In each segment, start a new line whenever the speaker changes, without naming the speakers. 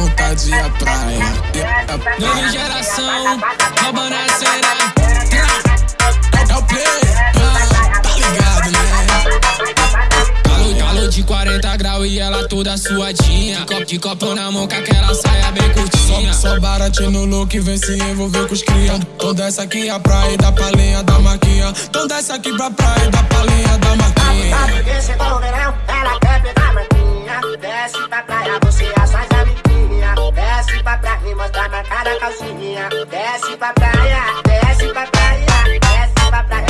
vontade à praia.
Nova geração, roubando a cena.
É o play, ah, tá ligado, né?
Calor, calor de 40 graus e ela toda suadinha. Copo de copo na mão com aquela saia bem curtinha.
Só, só baratinho no look, vem se envolver com os cria. Então desce aqui a praia dá palhinha da maquinha. Então desce aqui pra praia dá palhinha da maquinha.
Calcinha Desce pra praia, desce pra praia Desce pra praia,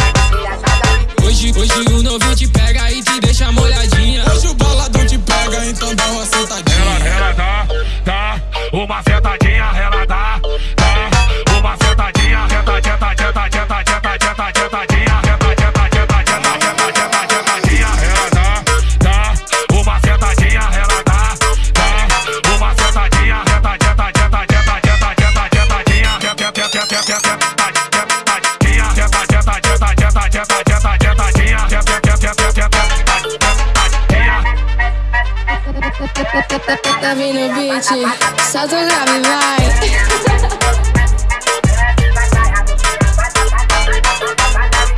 Hoje, hoje o novinho te pega e te deixa molhadinha.
Hoje o boladão te pega, então dá uma sentadinha.
Ela, ela dá, dá uma sentadinha, ela dá
Tá vindo o beat, solta o grave, vai.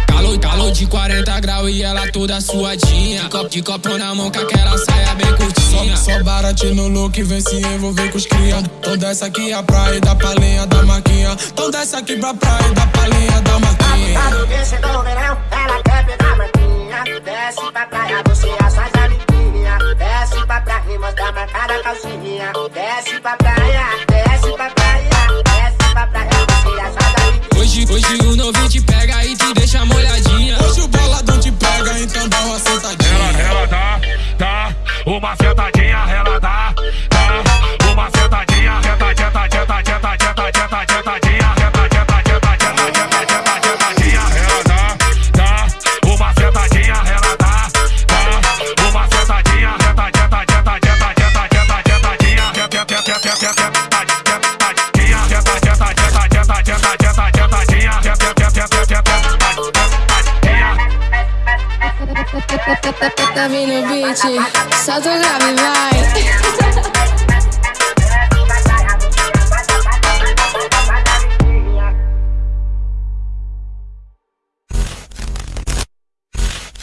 Calor, calor de 40 graus e ela toda suadinha. Copo de copo na mão com aquela saia bem curtinha.
Só, só baratinho no look, vem se envolver com os cria. Então desce aqui a praia e dá palhinha da maquinha. Então desce aqui pra praia e dá palhinha da maquinha.
Tá verão, ela quer pegar Desce pra calcinha Desce pra praia, desce pra praia Desce pra praia, você amiguinhas
Hoje, hoje o novinho te pega e te deixa molhadinha.
Hoje o boladão te pega, então dá uma sentadinha.
Ela, ela dá, dá uma sentadinha,
Tá vindo o beat, solta o grave, vai.